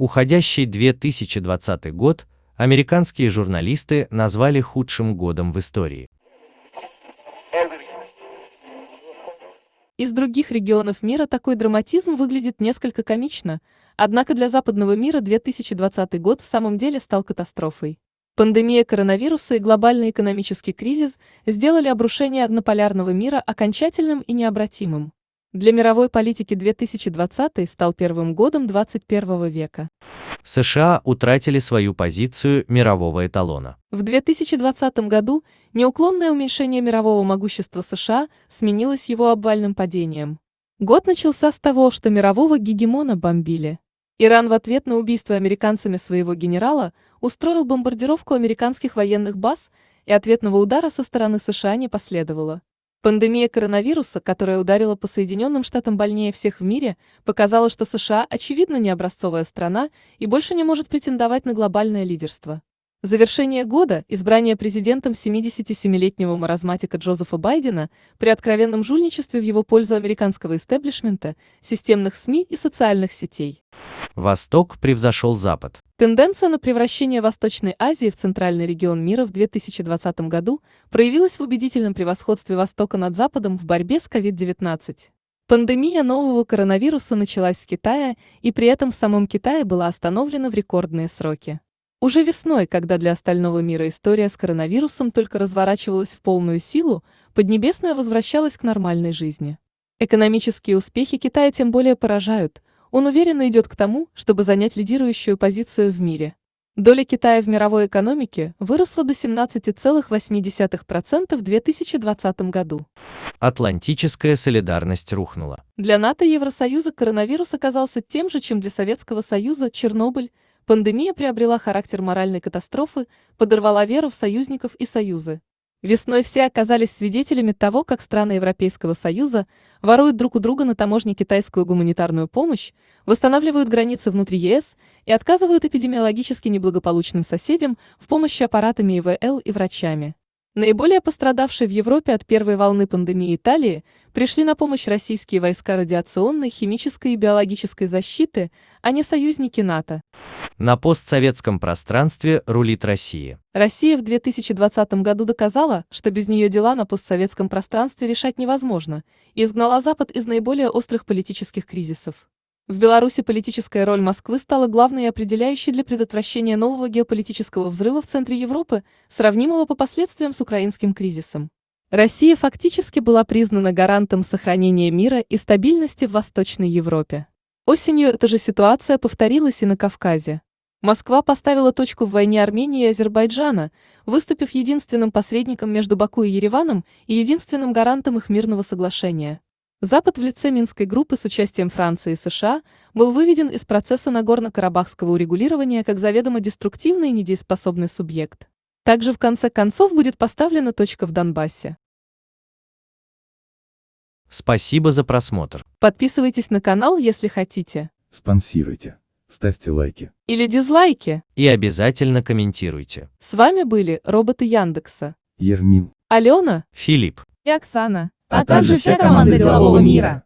Уходящий 2020 год американские журналисты назвали худшим годом в истории. Из других регионов мира такой драматизм выглядит несколько комично, однако для западного мира 2020 год в самом деле стал катастрофой. Пандемия коронавируса и глобальный экономический кризис сделали обрушение однополярного мира окончательным и необратимым. Для мировой политики 2020 стал первым годом 21 века. США утратили свою позицию мирового эталона. В 2020 году неуклонное уменьшение мирового могущества США сменилось его обвальным падением. Год начался с того, что мирового гегемона бомбили. Иран в ответ на убийство американцами своего генерала устроил бомбардировку американских военных баз, и ответного удара со стороны США не последовало. Пандемия коронавируса, которая ударила по Соединенным Штатам больнее всех в мире, показала, что США очевидно не образцовая страна и больше не может претендовать на глобальное лидерство. Завершение года, избрание президентом 77-летнего маразматика Джозефа Байдена при откровенном жульничестве в его пользу американского истеблишмента, системных СМИ и социальных сетей. Восток превзошел Запад. Тенденция на превращение Восточной Азии в центральный регион мира в 2020 году проявилась в убедительном превосходстве Востока над Западом в борьбе с COVID-19. Пандемия нового коронавируса началась с Китая, и при этом в самом Китае была остановлена в рекордные сроки. Уже весной, когда для остального мира история с коронавирусом только разворачивалась в полную силу, Поднебесная возвращалась к нормальной жизни. Экономические успехи Китая тем более поражают, он уверенно идет к тому, чтобы занять лидирующую позицию в мире. Доля Китая в мировой экономике выросла до 17,8% в 2020 году. Атлантическая солидарность рухнула. Для НАТО и Евросоюза коронавирус оказался тем же, чем для Советского Союза Чернобыль, Пандемия приобрела характер моральной катастрофы, подорвала веру в союзников и союзы. Весной все оказались свидетелями того, как страны Европейского Союза воруют друг у друга на таможне китайскую гуманитарную помощь, восстанавливают границы внутри ЕС и отказывают эпидемиологически неблагополучным соседям в помощи аппаратами ИВЛ и врачами. Наиболее пострадавшие в Европе от первой волны пандемии Италии пришли на помощь российские войска радиационной, химической и биологической защиты, а не союзники НАТО. На постсоветском пространстве рулит Россия. Россия в 2020 году доказала, что без нее дела на постсоветском пространстве решать невозможно, и изгнала Запад из наиболее острых политических кризисов. В Беларуси политическая роль Москвы стала главной и определяющей для предотвращения нового геополитического взрыва в центре Европы, сравнимого по последствиям с украинским кризисом. Россия фактически была признана гарантом сохранения мира и стабильности в Восточной Европе. Осенью эта же ситуация повторилась и на Кавказе. Москва поставила точку в войне Армении и Азербайджана, выступив единственным посредником между Баку и Ереваном и единственным гарантом их мирного соглашения. Запад в лице Минской группы с участием Франции и США был выведен из процесса Нагорно-Карабахского урегулирования как заведомо деструктивный и недееспособный субъект. Также в конце концов будет поставлена точка в Донбассе. Спасибо за просмотр. Подписывайтесь на канал, если хотите. Спонсируйте. Ставьте лайки. Или дизлайки. И обязательно комментируйте. С вами были роботы Яндекса. Ермин. Алена Филипп. и Оксана а также вся команда делового мира.